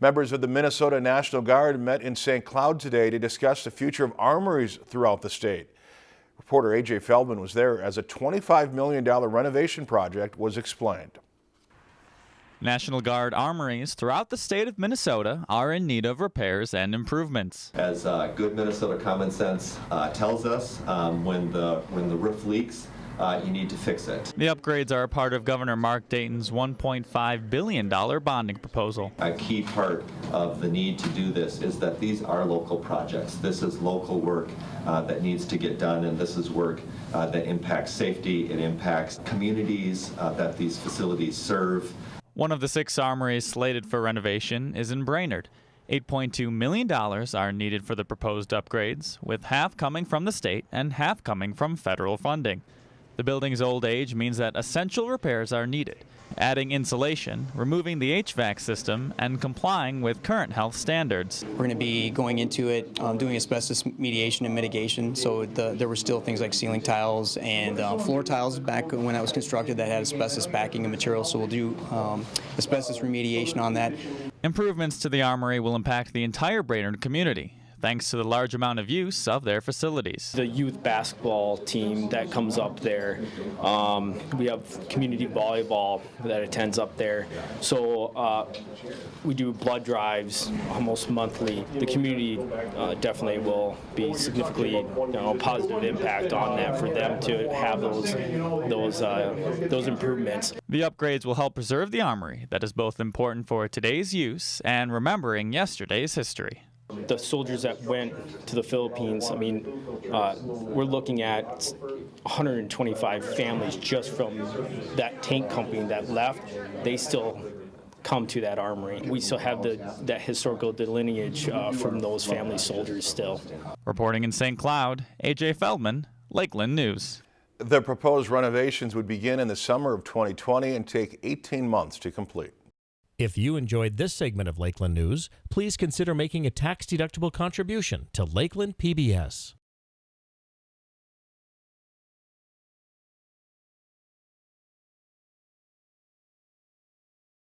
Members of the Minnesota National Guard met in St. Cloud today to discuss the future of armories throughout the state. Reporter AJ Feldman was there as a $25 million renovation project was explained. National Guard armories throughout the state of Minnesota are in need of repairs and improvements. As uh, good Minnesota common sense uh, tells us, um, when the when the roof leaks, uh, you need to fix it. The upgrades are a part of Governor Mark Dayton's $1.5 billion bonding proposal. A key part of the need to do this is that these are local projects. This is local work uh, that needs to get done, and this is work uh, that impacts safety, it impacts communities uh, that these facilities serve. One of the six armories slated for renovation is in Brainerd. $8.2 million are needed for the proposed upgrades, with half coming from the state and half coming from federal funding. The building's old age means that essential repairs are needed, adding insulation, removing the HVAC system, and complying with current health standards. We're going to be going into it, um, doing asbestos mediation and mitigation. So the, there were still things like ceiling tiles and uh, floor tiles back when that was constructed that had asbestos backing and material. So we'll do um, asbestos remediation on that. Improvements to the armory will impact the entire Brainerd community, thanks to the large amount of use of their facilities. The youth basketball team that comes up there, um, we have community volleyball that attends up there. So uh, we do blood drives almost monthly. The community uh, definitely will be significantly you know, positive impact on that for them to have those those uh, those improvements. The upgrades will help preserve the armory that is both important for today's use and remembering yesterday's history the soldiers that went to the Philippines, I mean, uh, we're looking at 125 families just from that tank company that left. They still come to that armory. We still have the, that historical lineage uh, from those family soldiers still. Reporting in St. Cloud, AJ Feldman, Lakeland News. The proposed renovations would begin in the summer of 2020 and take 18 months to complete. If you enjoyed this segment of Lakeland News, please consider making a tax-deductible contribution to Lakeland PBS.